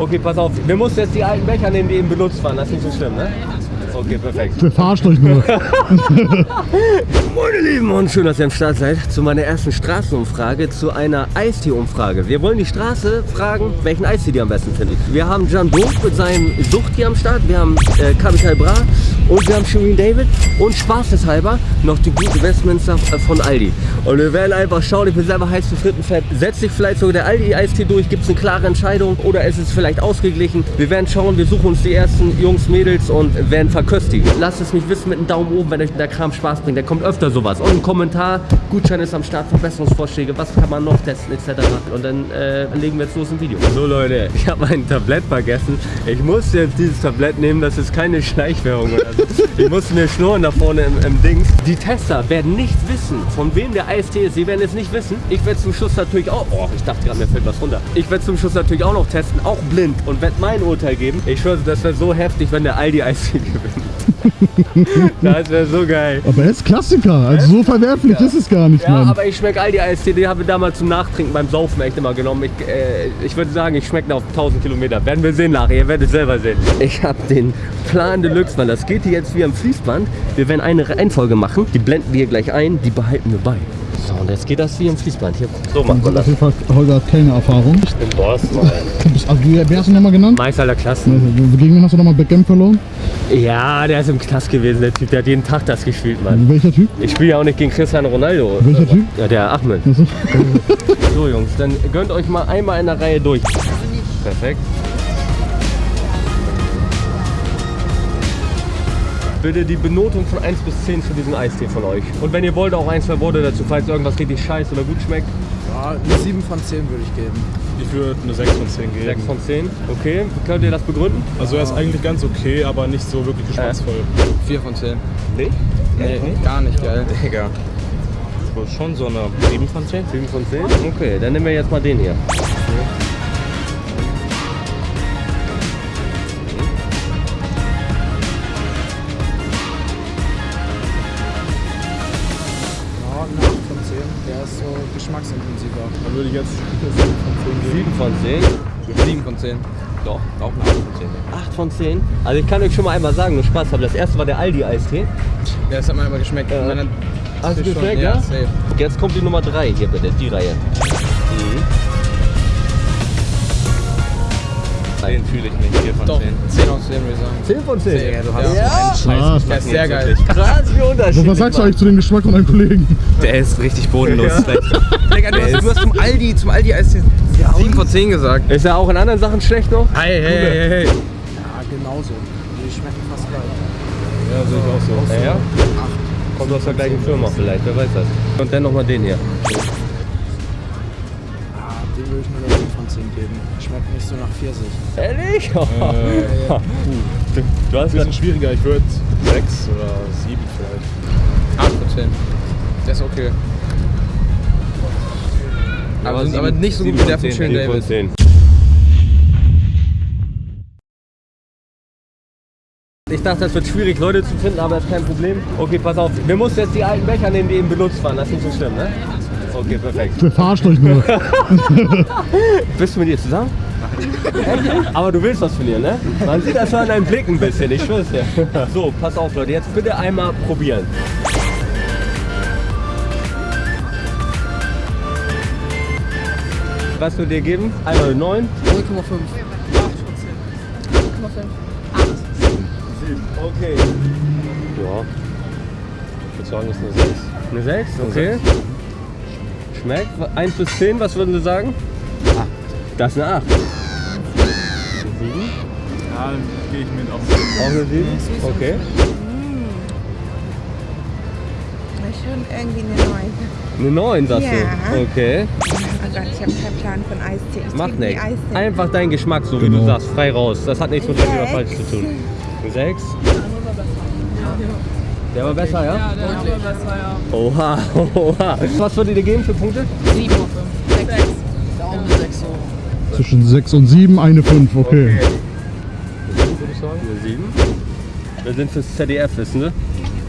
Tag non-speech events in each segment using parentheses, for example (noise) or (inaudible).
Okay, pass auf. Wir mussten jetzt die alten Becher nehmen, die eben benutzt waren. Das ist nicht so schlimm, ne? Okay, perfekt. Der verarscht euch nur. (laughs) Meine Lieben und schön, dass ihr am Start seid zu meiner ersten Straßenumfrage, zu einer Eistee-Umfrage. Wir wollen die Straße fragen, welchen Eistee die am besten findet. Wir haben Jan Doof mit seinem Sucht hier am Start, wir haben äh, Capital Bra und wir haben Shirin David und spaßeshalber noch die gute Westminster äh, von Aldi. Und wir werden einfach schauen, ich bin selber heiß für Frittenfett. Setzt sich vielleicht sogar der Aldi-Eistee durch, gibt es eine klare Entscheidung oder ist es vielleicht ausgeglichen? Wir werden schauen, wir suchen uns die ersten Jungs, Mädels und werden verköstigen. Lasst es mich wissen mit einem Daumen oben, wenn euch der Kram Spaß bringt. Da kommt öfter sowas. Und ein Kommentar, Gutschein ist am Start, Verbesserungsvorschläge, was kann man noch testen etc. Und dann äh, legen wir jetzt los im Video. So Leute, ich habe mein Tablett vergessen. Ich muss jetzt dieses Tablett nehmen, das ist keine Schleichwährung oder so. Ich muss mir schnurren da vorne im, im Dings. Die Tester werden nicht wissen, von wem der IST ist. Sie werden es nicht wissen. Ich werde zum Schluss natürlich auch... Oh, ich dachte gerade, mir fällt was runter. Ich werde zum Schluss natürlich auch noch testen, auch blind und werde mein Urteil geben. Ich schwöre, das wäre so heftig, wenn der Aldi IST gewinnt. (laughs) das wäre so geil. Aber er ist Klassiker, also so verwerflich ist es gar nicht, Ja, Mann. aber ich schmecke Aldi IST, den habe ich damals zum Nachtrinken beim Saufen echt immer genommen. Ich, äh, ich würde sagen, ich schmecke auf 1000 Kilometer. Werden wir sehen nachher, ihr werdet es selber sehen. Ich habe den Plan Deluxe, weil das geht hier jetzt wie am Fließband. Wir werden eine Reihenfolge machen, die blenden wir gleich ein, die behalten wir bei. So, und jetzt geht das wie am Fließband. Hier, so macht man Auf das. jeden Fall, Holger hat keine Erfahrung. Im Boss, Du bist, also, wie, wer hast du nochmal genannt? Meister aller Klassen. Gegen wen hast du nochmal Backgammon verloren? Ja, der ist im Knast gewesen, der Typ. Der hat jeden Tag das gespielt, Mann. Welcher Typ? Ich spiele ja auch nicht gegen Cristiano Ronaldo. Welcher Typ? Ja, der Ahmed. Achso. (laughs) So Jungs, dann gönnt euch mal einmal in der Reihe durch. Perfekt. Bitte die Benotung von 1 bis 10 für diesen Eistee von euch. Und wenn ihr wollt, auch ein, zwei Worte dazu, falls irgendwas richtig scheiße oder gut schmeckt. Ja, eine 7 von 10 würde ich geben. Ich würde eine 6 von 10 geben. 6 von 10. Okay, könnt ihr das begründen? Also er ist eigentlich ganz okay, aber nicht so wirklich geschmacksvoll. 4 von 10. Nee. Nee, gar nicht geil. Digga. Das ist schon so eine 7 von 10. 7 von 10? Okay, dann nehmen wir jetzt mal den hier. Ja, jetzt 7 von 10 geben. 7 von 10. 7 von 10. Doch. Auch eine 8 von 10. 8 von 10. Also ich kann euch schon mal einmal sagen, nur Spaß haben. Das erste war der Aldi-Eistee. Ja, das hat man immer geschmeckt. Dann- Hast du geschmeckt, ja? ja? Jetzt kommt die Nummer 3 hier bitte, die Reihe. Mhm. 10 fühle ich nicht, 4 von Doch, 10. 10 aus 10 würde ich sagen. 10 von 10. Digga, du hast Ja. so einen. Scheiß. Der ist sehr geil. Krass, wie unterschiedlich. So, was sagst du eigentlich zu dem Geschmack von deinem Kollegen? Der ist richtig bodenlos. Digga, du hast, du hast zum Aldi, zum Aldi Eis 7 von 10 gesagt. Ist er auch in anderen Sachen schlecht noch? Hey, hey, hey, hey. Ja, genauso. Die schmecken fast gleich. Ja, sehe ich auch so. Ja, ja. Kommt aus der gleichen Firma vielleicht, wer weiß das. Und dann nochmal den hier. Ah, den würde ich nur eine 7 von 10 geben. Schmeckt nicht so nach Pfirsich. Ehrlich? Äh, (laughs) Du, du hast bisschen gerade schwieriger, ich würde 6 oder 7 vielleicht. 8 von 10. Der ist okay. Aber, sind aber nicht so gut wie der von Schön David. 10. Ich dachte, das wird schwierig, Leute zu finden, aber das ist kein Problem. Okay, pass auf. Wir mussten jetzt die alten Becher nehmen, die eben benutzt waren. Das ist nicht so schlimm, ne? Okay, perfekt. Der verarscht euch nur. (laughs) Bist du mit ihr zusammen? Aber du willst was von ihr, ne? Man sieht das schon an deinem Blick ein bisschen, ich schwör's dir. So, pass auf, Leute. Jetzt bitte einmal probieren. Was wir dir geben? Einmal 9. 0,5. Okay. Ja. Ich würde sagen, das ist eine 6. Eine 6, okay. Schmeckt? 1 bis 10, was würden Sie sagen? 8. Das ist eine 8. Ja, dann gehe ich mit auf Auch eine 7? Okay. Schon irgendwie eine neue. Eine 9, sagst Ja. du? Okay. Oh Gott, ich habe keinen Plan von Eistee. Ich Macht nichts. Eistee. Einfach dein Geschmack, so wie Genau. du sagst, frei raus. Das hat nichts mit richtig oder Sechs. falsch zu tun. Eine 6? Der war besser, ja? Ja, der war besser, ja. Oha, (laughs) oha. Was würdet ihr geben für Punkte? 7 auf 5. 6. Auch eine 6 so. Zwischen 6 und 7, eine 5, okay. würde ich sagen. Eine 7. Wir sind fürs ZDF, wissen Sie?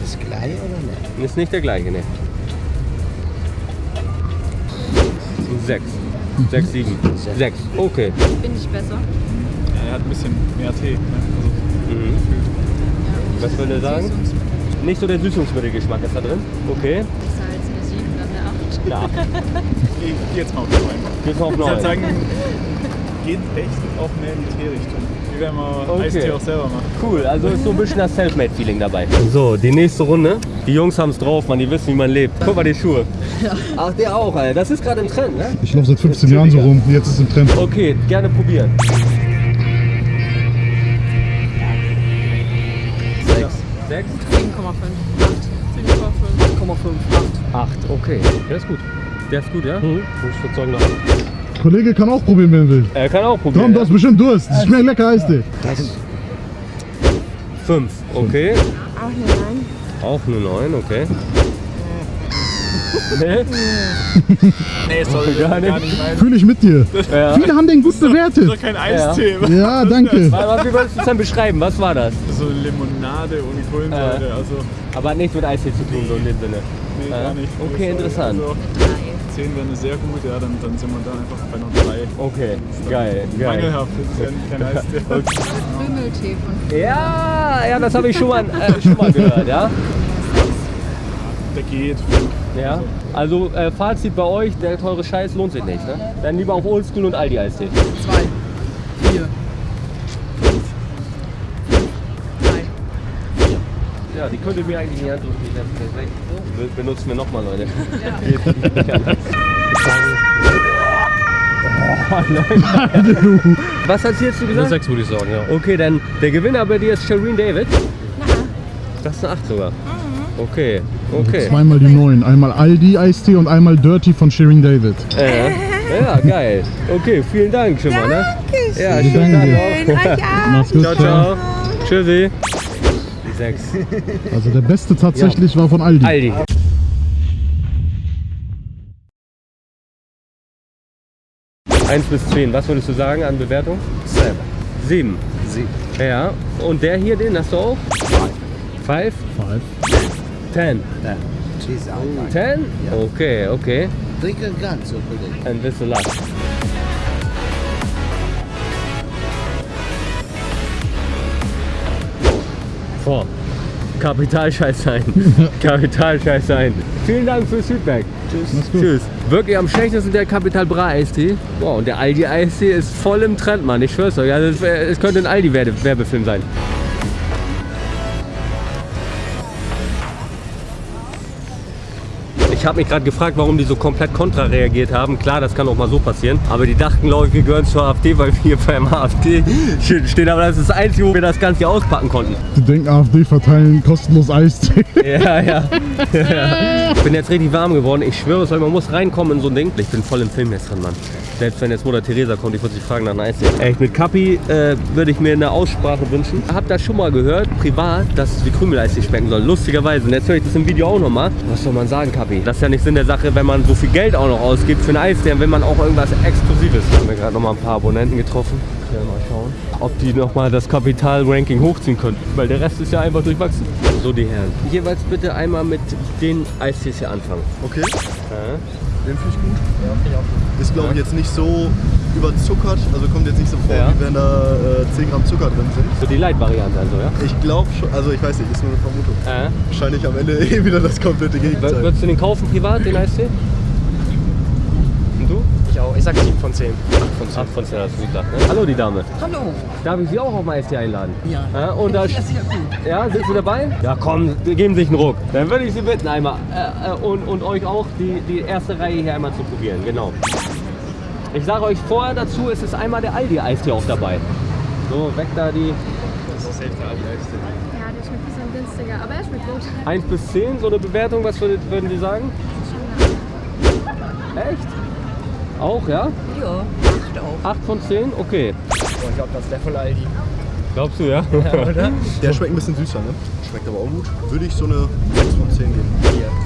Das gleiche oder nicht? Ist nicht der gleiche, ne? 6. 6, 7. 6. Okay. Bin ich besser? hat ein bisschen mehr Tee. Ne? Also, Mhm. Was will er sagen? Nicht so der Süßungsmittelgeschmack ist da drin. Okay. Salz eine 7, dann eine 8. Ja, ich geh jetzt mal auf 9. geht's auf Ich würde 9. sagen, geht echt auch mehr in die Teerichtung. Wie wenn man Okay. Eistee auch selber macht. Cool, also ist so ein bisschen das Selfmade-Feeling dabei. So, die nächste Runde. Die Jungs haben es drauf, man, die wissen, wie man lebt. Guck mal die Schuhe. Ach, der auch, Alter. Das ist gerade im Trend, ne? Ich laufe seit 15 Jahren so rum. Jetzt ist es im Trend. Okay, gerne probieren. Sechs. Sechs? 7,5. 8. 7,5. 8, okay. Der ist gut. Der ist gut, ja? Mhm. Ich würde sagen, noch. Kollege kann auch probieren, wenn er will. Er kann auch probieren. Tom, du hast bestimmt Durst. Das schmeckt lecker Eistee. 5, okay. Auch eine Nein. Auch eine 9, okay. Nee? (laughs) Nee, sorry, Gar nicht. mein. Fühle ich mit dir. Ja. Viele haben den gut bewertet. Das ist doch kein Eistee. Ja, danke. Was, wie würdest du es dann beschreiben? Was war das? So Limonade ohne Kohlensäure. Äh. Also, Aber hat nichts mit Eistee zu tun, so in dem Sinne. nee, gar nicht. okay, Sorry. interessant. Also, 10 wäre eine sehr gut, ja, dann, dann sind wir da einfach bei noch 3. Okay, geil, geil. Mangelhaft, das ist ja kein Eistee. (laughs) Krümeltee von Ja, ja, das habe ich schon mal, äh, schon mal gehört, ja. Der geht. Ja. Also äh, Fazit bei euch, der teure Scheiß lohnt sich nicht, ne? Dann lieber auf Oldschool und Aldi Eistee. 2. 4. 5. 3. Ja, die könnt ihr mir eigentlich in die Hand drücken. die Benutzen wir nochmal, Leute. Nicht anders. Oh, Leute. Was hat sie jetzt gesagt? Sechs würde ich sagen, ja. Okay, dann der Gewinner bei dir ist Shireen David. Das ist eine 8 sogar. Okay, okay. Zweimal die neuen. Einmal Aldi Eistee und einmal Dirty von Shirin David. Äh, ja, geil. Okay, vielen Dank schon mal, ne? Dankeschön. Ja, schönen Danke. Tag noch. Euch auch. Mach's gut. Ciao, ciao. Tschüssi. Die 6. Also der beste tatsächlich war von Aldi. Aldi. Eins bis 10, was würdest du sagen an Bewertung? Selber. 7. Sieben. Ja. Und der hier, den hast du auch? 5? Five. 10. Ja. Cheese auch. 10? Okay, okay. Trinken ganz, so Kollege. Ein bisschen lacht. Vor. Kapitalscheiß sein. (laughs) Kapitalscheiß sein. Vielen Dank fürs Feedback. Gut. Tschüss. Wirklich am schlechtesten der Capital Bra Eistee. Wow, und der Aldi Eistee ist voll im Trend, Mann. Ich schwör's euch. Also es, könnte ein Aldi Werbe- Werbefilm sein. Ich habe mich gerade gefragt, warum die so komplett kontra reagiert haben. Klar, das kann auch mal so passieren. Aber die dachten, glaube ich, wir gehören zur AfD, weil wir hier beim AfD (laughs) stehen. Aber das ist das Einzige, wo wir das Ganze hier auspacken konnten. Die denken, AfD verteilen kostenlos Eistee. (laughs) Ja, ja. (laughs) ja. Ich bin jetzt richtig warm geworden. Ich schwöre es euch, man muss reinkommen in so ein Ding. Ich bin voll im Film jetzt drin, Mann. Selbst wenn jetzt Mutter Theresa kommt, ich würde sich fragen nach einem Eistee. Echt, mit Kapi äh, würde ich mir eine Aussprache wünschen. Hab das schon mal gehört, privat, dass es wie Krümeleistee schmecken soll. Lustigerweise. Und jetzt höre ich das im Video auch nochmal. Was soll man sagen, Kapi? Das ist ja nicht Sinn der Sache, wenn man so viel Geld auch noch ausgibt für Eistee, dann will man auch irgendwas Exklusives. Haben wir gerade nochmal ein paar Abonnenten getroffen. Ja, mal schauen, ob die nochmal das Kapital-Ranking hochziehen können. Weil der Rest ist ja einfach durchwachsen. So, die Herren. Jeweils bitte einmal mit den Eistees hier anfangen. Okay, Ja. Den finde ich gut. Ist glaube ich jetzt nicht so überzuckert, also kommt jetzt nicht so vor, Ja. wie wenn da äh, 10 Gramm Zucker drin sind. So die Light-Variante also, ja? Ich glaube schon, also ich weiß nicht, ist nur eine Vermutung. Ja. Wahrscheinlich am Ende (laughs) eh wieder das komplette W- Gegenteil. Würdest du den kaufen privat, den Eistee? Ich auch. Ich sag 7 von 10. 8 von 10. 8 von 10 hast du gesagt, ne? Hallo, die Dame. Hallo. Darf ich Sie auch auf den Eistee einladen? Ja. und da, Das ist ja gut. ja, sind Sie dabei? Ja, komm, wir geben sich einen Ruck. Dann würde ich Sie bitten einmal äh, äh, und, und euch auch die, die erste Reihe hier einmal zu probieren, genau. Ich sage euch vorher dazu, es ist einmal der Aldi-Eistee auch dabei. So, weg da die Das ist echt der Eistee. Ja, der schmeckt ein bisschen günstiger, aber er schmeckt gut. 1 bis 10, so eine Bewertung, was würden Sie sagen? Echt? Auch, ja? Ja, acht auch. 8 von 10? Okay. Ich glaube, das ist der von Aldi. Glaubst du, ja? Der (laughs) schmeckt ein bisschen süßer, ne? Schmeckt aber auch gut. Würde ich so eine 6 von 10 geben.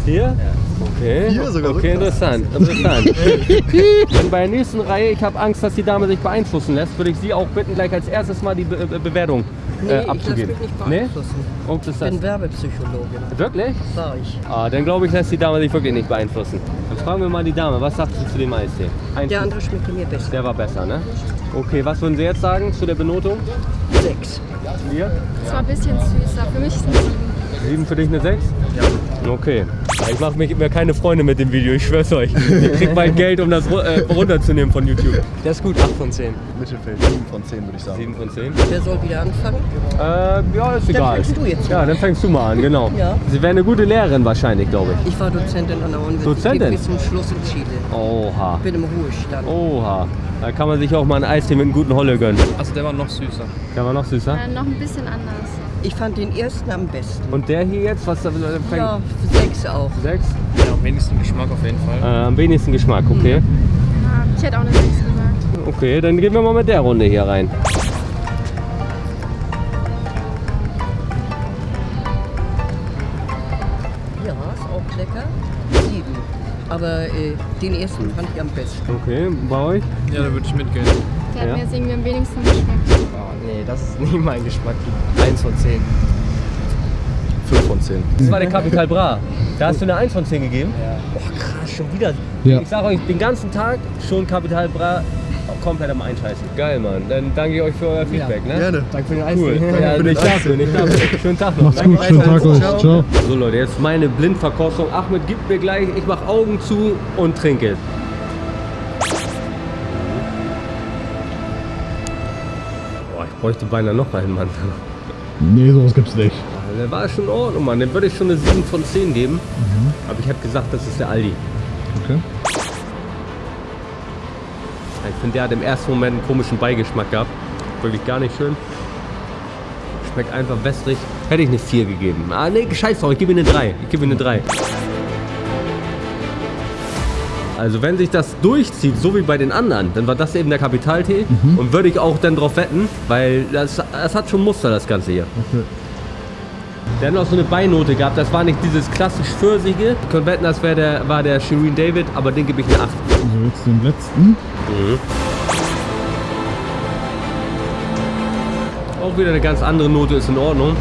Hier? Okay. Hier sogar so okay, interessant. interessant. (laughs) Und bei der nächsten Reihe, ich habe Angst, dass die Dame sich beeinflussen lässt, würde ich Sie auch bitten, gleich als erstes mal die Be Be Bewertung Nee, äh, ich lasse abzugeben. mich nicht Nee? beeinflussen. Und ist Ich bin Werbepsychologin, wirklich? sag ich. Ah, dann glaube ich, lässt die Dame sich wirklich nicht beeinflussen. Dann fragen wir mal die Dame, was sagt sie zu dem Eistee? Eins Der andere schmeckte mir besser. Der war besser, ne? Okay, was würden Sie jetzt sagen zu der Benotung? Sechs. Wir? Das war ein bisschen süßer. Für mich ist es ein Sieben. 7 für dich eine 6? Ja. Okay. Ich mache mir keine Freunde mit dem Video, ich schwör's euch. Ich krieg mein Geld, um das äh, runterzunehmen von YouTube. Der ist gut, 8 von 10. Mittelfeld, 7 von 10 würde ich sagen. 7 von 10. Wer soll wieder anfangen? Äh, ja, ist egal. fängst du jetzt Ja, dann fängst du mal an, genau. Ja. Sie wäre eine gute Lehrerin wahrscheinlich, glaube ich. Ich war Dozentin an der Universität Dozentin? bis zum Schluss in Chile. Oha. Bin im Ruhestand. Oha. Da kann man sich auch mal einen Eistee mit einem guten Holle gönnen. Also der war noch süßer. Kann man noch süßer? Äh, noch ein bisschen anders. Ich fand den ersten am besten. Und der hier jetzt, was da? Ja, sechs auch. Sechs? Ja, am wenigsten Geschmack auf jeden Fall. Äh, am wenigsten Geschmack, okay. Ja, ich hätte auch eine 6 gesagt. Okay, dann gehen wir mal mit der Runde hier rein. Ja, ist auch lecker. Sieben. Aber äh, den ersten fand ich am besten. Okay, bei euch? Ja, da würde ich mitgehen. Der Ja. hat mir jetzt irgendwie am wenigsten geschmeckt. Oh, nee, das ist (laughs) nicht mein Geschmack. Eins von zehn. 5 von 10. Das war der Capital Bra. Da hast du eine 1 von 10 gegeben? Ja. Boah, krass, schon wieder. Ja. Ich sag euch, den ganzen Tag schon Capital Bra komplett am Einscheißen. Geil, Mann. Dann danke ich euch für euer Feedback, ne? Gerne. Danke für den Cool. Eistee. Ja, dafür, nicht dafür. (laughs) Schönen Tag noch. Macht's gut, schönen Tag euch. Ciao. So Leute, jetzt meine Blindverkostung. Ahmed gibt mir gleich, ich mach Augen zu und trinke. Bräuchte beinahe noch einen, Mann. Nee, sowas gibt's nicht. Der war schon in Ordnung, Mann. Den würde ich schon eine 7 von 10 geben. Aber ich habe gesagt, das ist der Aldi. Okay. Ich finde, der hat im ersten Moment einen komischen Beigeschmack gehabt. Wirklich gar nicht schön. Schmeckt einfach wässrig. Hätte ich eine 4 gegeben. Ah, nee, scheiß drauf, ich gebe ihm eine 3. Ich gebe ihm eine 3. Also wenn sich das durchzieht, so wie bei den anderen, dann war das eben der Kapitaltee. Und würde ich auch dann drauf wetten, weil das, das hat schon Muster, das Ganze hier. Okay. Der hat noch so eine Beinote gehabt, das war nicht dieses klassisch Pfirsige. Ich könnte wetten, das wär der, war der Shireen David, aber den gebe ich eine 8. Also jetzt den letzten. Auch wieder eine ganz andere Note, ist in Ordnung.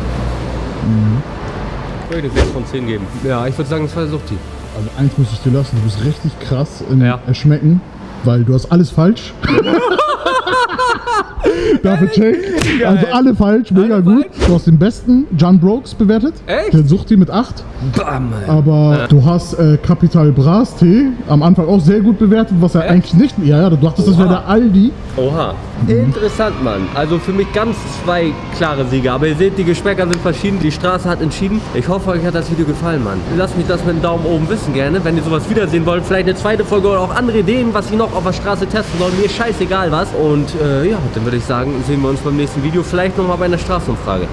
Ich würde eine 6 von 10 geben. Ja, ich würde sagen, das war der Suchti. Also eins muss ich dir lassen, du bist richtig krass im Ja. Erschmecken, weil du hast alles falsch. (laughs) (laughs) Dafür check. Also alle falsch, mega Alle gut. Du hast den besten John Brokes bewertet. Echt? Der sucht die mit 8. Bam, Aber du hast äh, Capital Bras Tee am Anfang auch sehr gut bewertet, was er Echt? eigentlich nicht. Ja, ja, du dachtest, das wäre Oha. der Aldi. Oha. Interessant, Mann. Also für mich ganz zwei klare Sieger. Aber ihr seht, die Geschmäcker sind verschieden. Die Straße hat entschieden. Ich hoffe, euch hat das Video gefallen, Mann. Lasst mich das mit einem Daumen oben wissen gerne, wenn ihr sowas wiedersehen wollt. Vielleicht eine zweite Folge oder auch andere Ideen, was ich noch auf der Straße testen soll. Mir ist scheißegal was. Und äh, ja, dann würde ich sagen, sehen wir uns beim nächsten Video. Vielleicht nochmal bei einer Straßenumfrage.